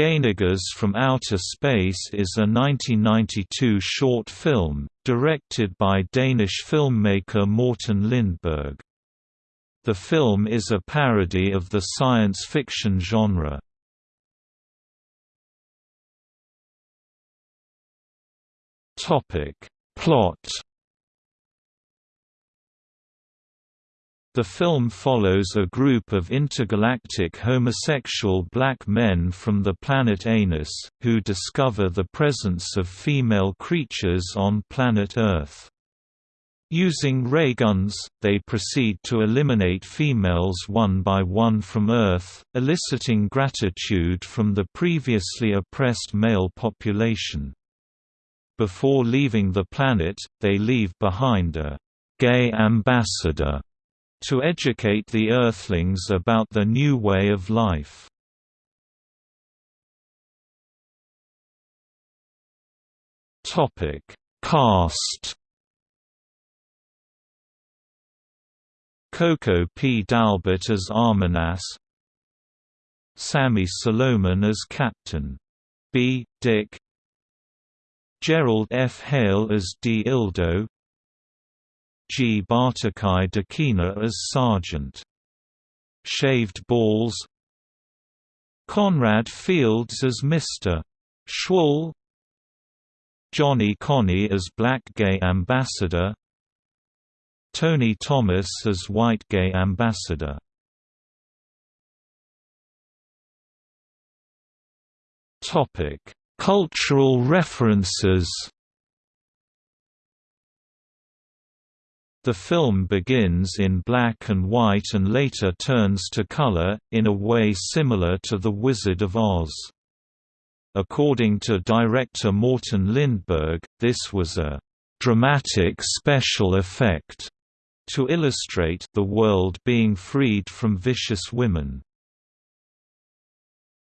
Gay from Outer Space is a 1992 short film, directed by Danish filmmaker Morten Lindberg. The film is a parody of the science fiction genre. Plot The film follows a group of intergalactic homosexual black men from the planet Anus, who discover the presence of female creatures on planet Earth. Using ray guns, they proceed to eliminate females one by one from Earth, eliciting gratitude from the previously oppressed male population. Before leaving the planet, they leave behind a «gay ambassador» to educate the Earthlings about the new way of life. Topic: Cast. Coco P. Dalbert as Armanas, Sammy Solomon as Captain B. Dick, Gerald F. Hale as D. Ildo, Gbatokai Dakinah as Sergeant. Shaved Balls Conrad Fields as Mr. Schwall Johnny Connie as Black Gay Ambassador Tony Thomas as White Gay Ambassador Cultural references The film begins in black and white and later turns to color, in a way similar to The Wizard of Oz. According to director Morten Lindberg, this was a «dramatic special effect» to illustrate the world being freed from vicious women.